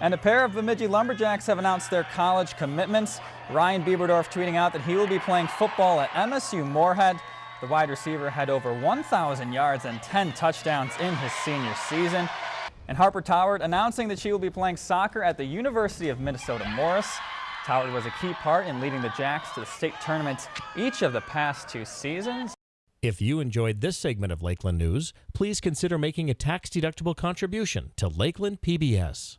And a pair of Bemidji Lumberjacks have announced their college commitments. Ryan Bieberdorf tweeting out that he will be playing football at MSU Moorhead. The wide receiver had over 1,000 yards and 10 touchdowns in his senior season. And Harper Toward announcing that she will be playing soccer at the University of Minnesota Morris. Toward was a key part in leading the Jacks to the state tournament each of the past two seasons. If you enjoyed this segment of Lakeland News, please consider making a tax-deductible contribution to Lakeland PBS.